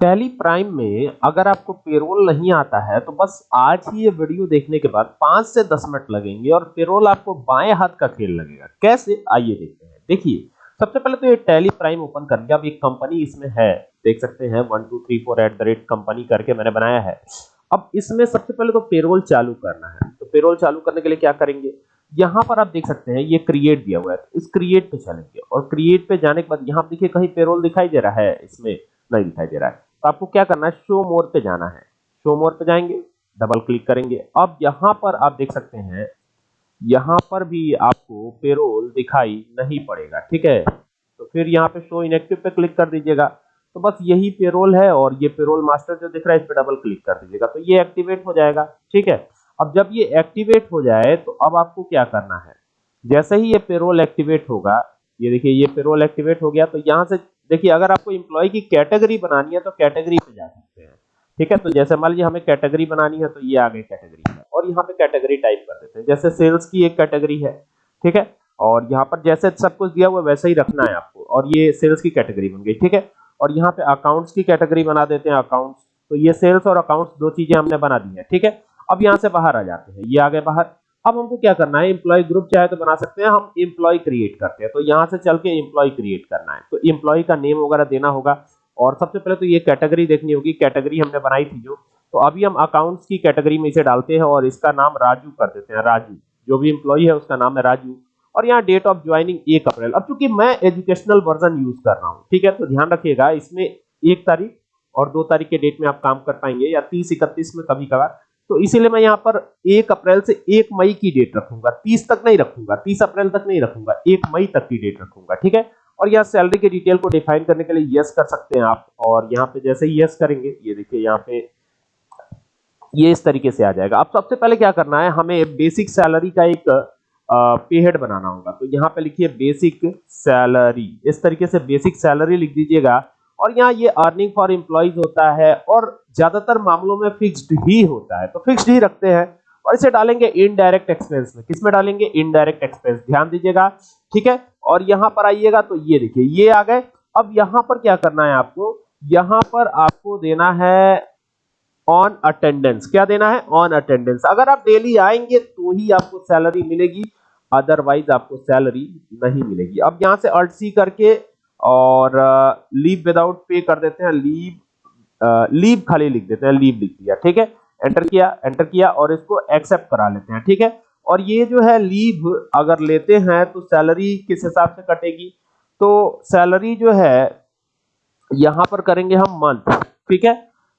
Tally prime में अगर आपको पेरोल नहीं आता है तो बस आज ही ये वीडियो देखने के बाद पाँच से दस मिनट लगेंगे और पेरोल आपको बाएँ हाथ का खेल लगेगा। कैसे? आइए देखते हैं। देखिए, सबसे पहले तो ये टैली प्राइम ओपन कर लिया अब एक कंपनी इसमें है। देख सकते हैं, one, two, three, four at the rate company करके मैंने बनाया है। अब इसमें सबसे पहले तो पेरोल चालू करना है। तो पेरोल चालू करने के लिए क्या करेंगे? यहाँ पर आप देख सकते हैं, ये क्रिएट दिया हुआ है। इस क्रिएट पे चलेंगे और क्रिएट पे जाने के बाद यहाँ देखिए कहीं पेरोल दिखाई दे रहा है। इसमें नहीं दिखाई दे रहा है। तो आपको क्या करना है? शो मोर पे जाना है। शो मोर पे जाएँगे डबल क्लिक करेंगे। अब यहाँ पर आप देख सकते हैं, यहाँ पर भी आपको पेरोल दिखाई नहीं पड़ेगा, ठीक है? तो फिर यहाँ पे शो इनएक्टिव पे क्लिक कर दीजिएगा। तो बस यही पेरोल है और ये पेरोल मास्टर जो दिख रहा है, इस पे डबल क्लिक कर दीजिएगा। तो ये एक्टिवेट हो जाएगा, ठीक है? अब जब ये एक्टिवेट हो जाए तो अब आपको क्या करना है? जैसे ही ये पेरोल एक्टिवेट होगा, ये देखिए, ये पेरोल एक्टिवेट हो गया तो यहाँ से देखिए, अगर आपको एम्प्लॉय की कैटेगरी बनानी है तो कैटेगरी पे जा सकते हैं। ठीक है? तो जैसे मान लीजिए हमें कैटेगरी बनानी है तो ये आ गई कैटेगरी है और यहाँ पे कैटेगरी टाइप कर देते हैं। जैसे सेल्स की एक कैटेगरी है, ठीक है? और यहाँ पर जैसे सब कुछ दिया हुआ वैसे ही रखना है आपको। और ये सेल्स की कैटेगरी बन गई, ठीक है? और यहाँ पे अकाउंट्स की कैटेगरी बना देते हैं अकाउंट्स तो ये सेल्स और अकाउंट्स दो चीज़ें हमने बना दी है, ठीक है? अब यहाँ से बाहर आ जाते हैं। ये आ गए बाहर। अब हमको क्या करना है? एम्प्लॉय ग्रुप चाहे तो बना सकते हैं, हम एम्प्लॉय क्रिएट करते हैं। तो यहाँ से चल के एम्प्लॉय क्रिएट करना है। तो एम्प्लॉय का नेम वगैरह देना होगा। और सबसे पहले तो ये कैटेगरी देखनी होगी। कैटेगरी हमने बनाई थी जो। तो अभी हम अकाउंट्स की कैटेगरी में इसे डालते हैं और इसका नाम राजू कर देते हैं। राजू, जो भी एम्प्लॉय है उसका नाम है राजू। और यहाँ डेट ऑफ़ ज्वाइनिंग एक अप्रैल। अब चूँकि मैं एजुकेशनल वर्जन यूज़ कर रहा हूँ, ठीक है? तो ध्यान रखिएगा, इसमें एक तारीख और दो तारीख के डेट में आप काम कर पाएँगे या तीस इकतीस में कभी कभार तो इसीलिए मैं यहाँ पर एक अप्रैल से एक मई की डेट रखूँगा। तीस तक नहीं रखूँगा। तीस अप्रैल तक नहीं रखूँगा। एक मई तक की डेट रखूँगा, ठीक है? और यहाँ सैलरी के डिटेल को डिफाइन करने के लिए यस कर सकते हैं आप। और यहाँ पे जैसे यस करेंगे, ये देखिए यहाँ पे ये इस तरीके से आ जाएगा। अब सबसे पहले क्या करना है, हमें बेसिक सैलरी का एक पे हेड बनाना होगा। तो यहाँ पे लिखिए बेसिक सैलरी इस तरीके से बेसिक सैलरी लिख दीजिएगा। और यहाँ ये अर्निंग फॉर एम्प्लॉयज़ होता है और ज़्यादातर मामलों में फिक्स्ड ही होता है। तो फिक्स्ड ही रखते हैं और इसे डालेंगे इनडायरेक्ट एक्सपेंस में। किसमें डालेंगे? इनडायरेक्ट एक्सपेंस ध्यान दीजिएगा, ठीक है? और यहाँ पर आइएगा तो ये देखिए, ये आ गए। अब यहाँ पर क्या करना है आपको? यहाँ पर आपको देना है ऑन अटेंडेंस क्या देना है? ऑन अटेंडेंस अगर आप डेली आएँगे तो ही आपको सैलरी मिलेगी अदरवाइज़ आपको सैलरी नहीं मिलेगी। अब यहाँ से अल्ट सी करके और लीव विदाउट पे कर देते हैं लीव लीव खाली लिख देते हैं लीव लिख दिया, ठीक है? एंटर किया एंटर किया और इसको एक्सेप्ट करा लेते हैं, ठीक है? और ये जो है लीव अगर लेते हैं तो सैलरी किस हिसाब से कटेगी? तो सैलरी जो है, यहाँ पर करेंगे हम मंथ ठीक है?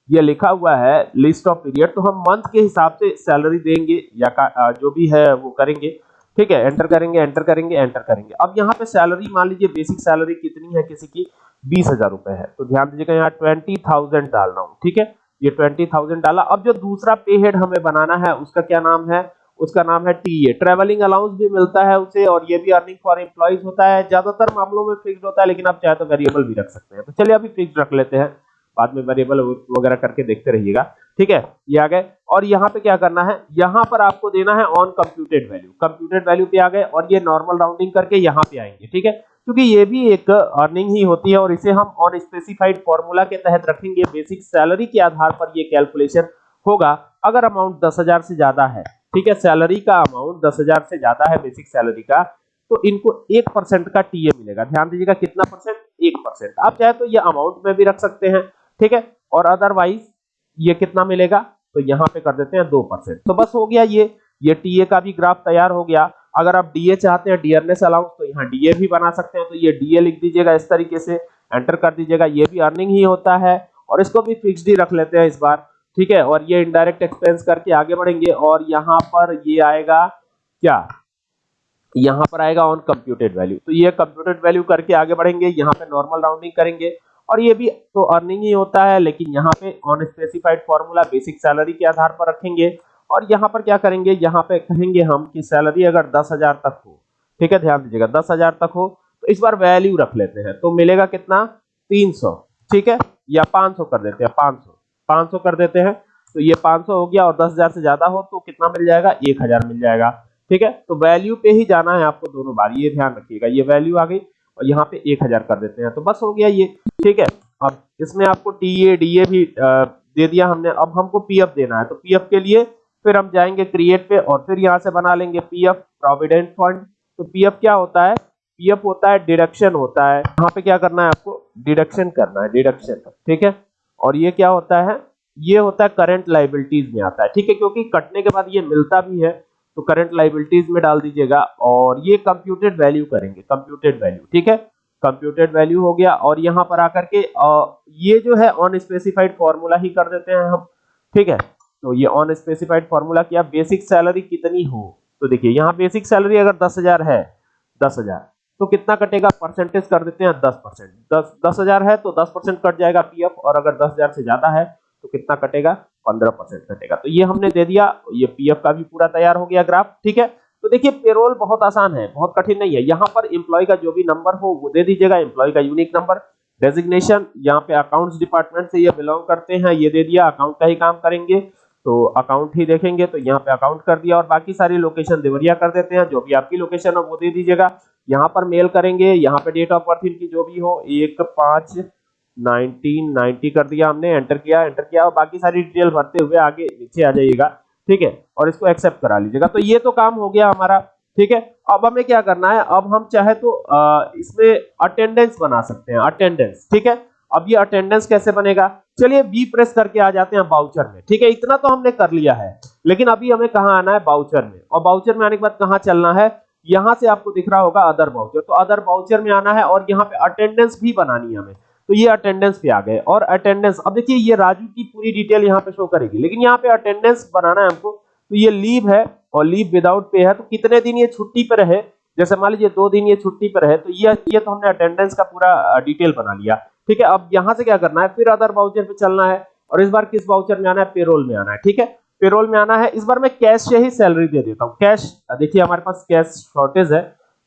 ये लिखा हुआ है लिस्ट ऑफ़ पीरियड तो हम मंथ के हिसाब से सैलरी देंगे या जो भी है वो करेंगे। ठीक है एंटर करेंगे एंटर करेंगे एंटर करेंगे। अब यहाँ पे सैलरी मान लीजिए बेसिक सैलरी कितनी है किसी की? बीस हज़ार रुपए है। तो ध्यान दीजिएगा यहाँ ट्वेंटी थाउज़ेंड डाल रहा हूँ, ठीक है? ये ट्वेंटी थाउज़ेंड डाला। अब जो दूसरा पे हेड हमें बनाना है, उसका क्या नाम है? उसका नाम है टीए ट्रेवलिंग अलाउंस भी मिलता है उसे और ये भी अर्निंग फॉर एम्प्लॉइज होता है। ज़्यादातर मामलों में फिक्स होता है, लेकिन आप चाहे तो वेरिएबल भी रख सकते हैं। तो चलिए अभी फिक्स रख लेते हैं। बाद में वेरिएबल वगैरह करके देखते रहिएगा। ठीक है? ये आ गए। और यहाँ पे क्या करना है? यहाँ पर आपको देना है on computed value computed value पे आ गए और ये नॉर्मल राउंडिंग करके यहाँ पे आएँगे, ठीक है? क्योंकि ये भी एक अर्निंग ही होती है और इसे हम ऑन स्पेसिफाइड फॉर्मूला के तहत रखेंगे। बेसिक सैलरी के आधार पर ये कैलकुलेशन होगा। अगर अमाउंट दस हज़ार से ज़्यादा है, ठीक है? सैलरी का अमाउंट दस हज़ार से ज़्यादा है बेसिक सैलरी का तो इनको एक परसेंट का टीए मिलेगा। ध्यान दीजिएगा कितना परसेंट एक परसेंट आप चाहे तो ये अमाउंट में भी रख सकते हैं, ठीक है? और अदरवाइज़ ये कितना मिलेगा? तो यहाँ पे कर देते हैं दो परसेंट। तो बस हो गया ये। ये टीए का भी ग्राफ तैयार हो गया। अगर आप डीए चाहते हैं डियरनेस अलाउंस तो यहाँ डीए भी बना सकते हैं। तो ये डीए लिख दीजिएगा इस तरीके से। एंटर कर दीजिएगा। ये भी अर्निंग ही होता है। और इसको भी फिक्स्ड ही रख लेते हैं इस बार। ठीक है? और ये इनडायरेक्ट एक्सपेंस करके आगे बढ़ेंगे। और यहाँ पर ये आएगा क्या? यहाँ पर आएगा ऑन कंप्यूटेड वैल्यू तो ये कंप्यूटेड वैल्यू करके आगे बढ़ेंगे। यहाँ पे नॉर्मल राउंडिंग करेंगे। और ये भी तो अर्निंग ही होता है, लेकिन यहाँ पे on specified formula basic salary के आधार पर रखेंगे। और यहाँ पर क्या करेंगे? यहाँ पे कहेंगे हम कि सैलरी अगर दस हज़ार तक हो, ठीक है, ध्यान दीजिएगा, दस हज़ार तक हो तो इस बार वैल्यू रख लेते हैं तो मिलेगा कितना? तीन सौ, ठीक है? या पाँच सौ कर देते हैं, पाँच सौ पाँच सौ कर देते हैं तो ये पाँच सौ हो गया और दस हज़ार से ज़्यादा हो तो कितना मिल जाएगा? एक हज़ार मिल जाएगा, ठीक है? तो वैल्यू पे ही जाना है आपको दोनों बार, ये ध्यान रखिएगा, ये वैल्यू आ गई। और यहाँ पे एक हज़ार कर देते हैं। तो बस हो गया ये। ठीक है? अब इसमें आपको टीए, डीए भी दे दिया हमने। अब हमको पीएफ देना है। तो पीएफ के लिए फिर हम जाएँगे क्रिएट पे और फिर यहाँ से बना लेंगे पीएफ, प्रोविडेंट फंड। तो पीएफ क्या होता है? पीएफ होता है डिडक्शन होता है। यहाँ पे क्या करना है आपको? डिडक्शन करना है, डिडक्शन। ठीक है? और ये क्या होता है? ये होता है करंट लाइबिलिटीज में आता है। ठीक है? क्योंकि कटने के बाद ये मिलता भी है। तो करंट लाइबिलिटीज में डाल दीजिएगा और ये कंप्यूटेड वैल्यू करेंगे कंप्यूटेड वैल्यू ठीक है? कंप्यूटेड वैल्यू हो गया और यहाँ पर आकर के ये जो है ऑन स्पेसिफाइड फॉर्मूला ही कर देते हैं हम, ठीक है? तो ये ऑन स्पेसिफाइड फॉर्मूला किया बेसिक सैलरी कितनी हो? तो देखिए, यहाँ बेसिक सैलरी अगर दस हज़ार है, दस हज़ार तो कितना कटेगा? परसेंटेज कर देते हैं दस परसेंट दस दस हज़ार है तो दस परसेंट कट जाएगा पीएफ और अगर दस हज़ार से ज़्यादा है तो कितना कटेगा? पंद्रह परसेंट घटेगा। तो ये हमने दे दिया, ये पीएफ का भी पूरा तैयार हो गया ग्राफ, ठीक है? तो देखिए पेरोल बहुत आसान है, बहुत कठिन नहीं है। यहाँ पर एम्प्लॉय का जो भी नंबर हो, वो दे दीजिएगा एम्प्लॉय का यूनिक नंबर डेजिग्नेशन यहाँ पे अकाउंट्स डिपार्टमेंट से ये बिलोंग करते हैं, ये दे दिया अकाउंट का ही काम करेंगे। तो अकाउंट ही देखेंगे तो यहाँ पे अकाउंट कर दिया, और बाकी सारी लोकेशन देवरिया कर देते हैं, जो भी आपकी लोकेशन है, वो दे दीजिएगा। यहाँ पर मेल करेंगे, यहाँ पे डेट ऑफ़ बर्थ इनकी जो भी हो, एक, पाँच नाइनटीन नाइनटी कर दिया हमने एंटर किया एंटर किया और बाकी सारी डिटेल भरते हुए आगे नीचे आ जाइएगा ठीक है? और इसको एक्सेप्ट करा लीजिएगा। तो ये तो काम हो गया हमारा ठीक है? अब हमें क्या करना है? अब हम चाहे तो आ, इसमें अटेंडेंस बना सकते हैं अटेंडेंस ठीक है? अब ये अटेंडेंस कैसे बनेगा? चलिए बी प्रेस करके आ जाते हैं बाउचर में ठीक है? इतना तो हमने कर लिया है लेकिन अभी हमें कहा आना है? बाउचर में। और बाउचर में आने के बाद कहाँ चलना है? यहाँ से आपको दिख रहा होगा अदर बाउचर तो अदर बाउचर में आना है और यहाँ पे अटेंडेंस भी बनानी है हमें। तो ये अटेंडेंस पे आ गए। और अटेंडेंस अब देखिए ये राजू की पूरी डिटेल यहाँ पे शो करेगी, लेकिन यहाँ पे अटेंडेंस बनाना है हमको। तो ये लीव है, और लीव विदाउट पे है तो कितने दिन ये छुट्टी पर रहे? जैसे मान लीजिए दो दिन ये छुट्टी पर है तो ये ये तो हमने अटेंडेंस का पूरा डिटेल बना लिया। ठीक है, अब यहाँ से क्या करना है? फिर अदर बाउचर पे चलना है, और इस बार किस बाउचर में आना है? पेरोल में आना है। ठीक है पेरोल में आना है। इस बार मैं कैश से ही सैलरी दे देता हूँ। कैश देखिए हमारे पास कैश शॉर्टेज है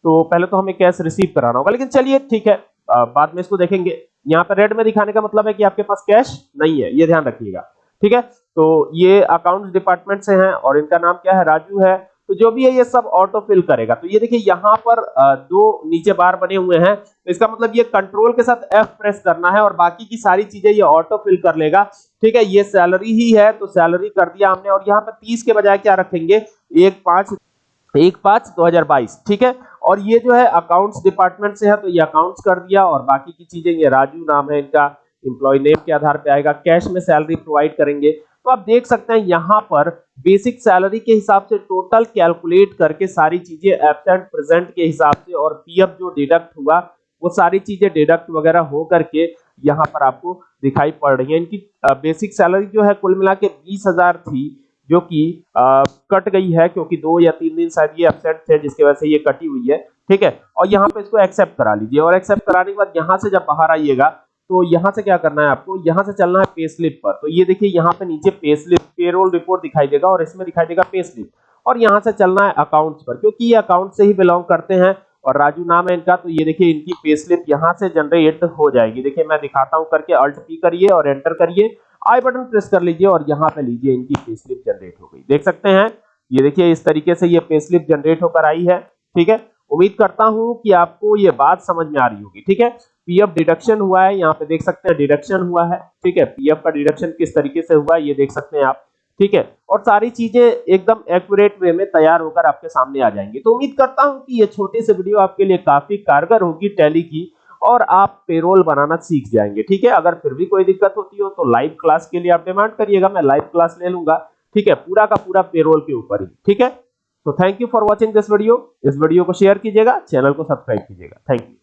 तो पहले तो हमें कैश रिसीव कराना होगा, लेकिन चलिए ठीक है बाद में इसको देखेंगे। यहाँ पर रेड में दिखाने का मतलब है कि आपके पास कैश नहीं है, ये ध्यान रखिएगा। ठीक है? तो ये अकाउंट्स डिपार्टमेंट से हैं और इनका नाम क्या है? राजू है। तो जो भी है, ये सब ऑटो फिल करेगा। तो ये देखिए, यहाँ पर दो नीचे बार बने हुए हैं। तो इसका मतलब ये कंट्रोल के साथ एफ़ प्रेस करना है और बाकी की सारी चीज़ें ये ऑटो फिल कर लेगा। ठीक है? ये सैलरी ही है तो सैलरी कर दिया हमने और यहाँ पे तीस के बजाय क्या रखेंगे? एक, पाँच एक पाँच दो हज़ार बाईस, ठीक है? और ये जो है अकाउंट्स डिपार्टमेंट से है तो ये अकाउंट्स कर दिया और बाकी की चीज़ें, ये राजू नाम है इनका इंप्लॉय नेम के आधार पे आएगा कैश में सैलरी प्रोवाइड करेंगे। तो आप देख सकते हैं यहाँ पर बेसिक सैलरी के हिसाब से टोटल कैलकुलेट करके सारी चीज़ें एबसेंट प्रेजेंट के हिसाब से और पीएफ जो डिडक्ट हुआ, वो सारी चीज़ें डिडक्ट वगैरह हो करके यहाँ पर आपको दिखाई पड़ रही है। इनकी बेसिक सैलरी जो है कुल मिला के बीस हज़ार थी। जो कि कट गई है, क्योंकि दो या तीन दिन शायद ये एबसेंट थे, जिसकी वजह से ये कटी हुई है, ठीक है? और यहाँ पे इसको एक्सेप्ट करा लीजिए, और एक्सेप्ट कराने के बाद यहाँ से जब बाहर आइएगा तो यहाँ से क्या करना है आपको? यहाँ से चलना है पे स्लिप पर। तो ये देखिए, यहाँ पे नीचे पे स्लिप पेरोल रिपोर्ट दिखाई देगा, और इसमें दिखाई देगा पे स्लिप और यहाँ से चलना है अकाउंट्स पर, क्योंकि ये अकाउंट से ही बिलोंग करते हैं, और राजू नाम है इनका तो ये देखिए, इनकी पे स्लिप यहाँ से जनरेट हो जाएगी। देखिए, मैं दिखाता हूँ, करके अल्ट पी करिए और एंटर करिए। आई बटन प्रेस कर लीजिए और यहाँ पे लीजिए इनकी पे स्लिप जनरेट हो गई। देख सकते हैं, ये देखिए, इस तरीके से ये पे स्लिप जनरेट होकर आई है, ठीक है? उम्मीद करता हूँ कि आपको ये बात समझ में आ रही होगी, ठीक है? पीएफ डिडक्शन हुआ है, यहाँ पे देख सकते हैं डिडक्शन हुआ है, ठीक है? पीएफ का डिडक्शन किस तरीके से हुआ है, ये देख सकते हैं आप, ठीक है? और सारी चीज़ें एकदम एक्यूरेट वे में तैयार होकर आपके सामने आ जाएँगी। तो उम्मीद करता हूँ कि ये छोटी से वीडियो आपके लिए काफ़ी कारगर होगी टैली की और आप पेरोल बनाना सीख जाएँगे, ठीक है? अगर फिर भी कोई दिक्कत होती हो तो लाइव क्लास के लिए आप डिमांड करिएगा, मैं लाइव क्लास ले लूँगा, ठीक है? पूरा का पूरा पेरोल के ऊपर ही, ठीक है? तो thank you for watching this video इस वीडियो को शेयर कीजिएगा चैनल को सब्सक्राइब कीजिएगा. Thank you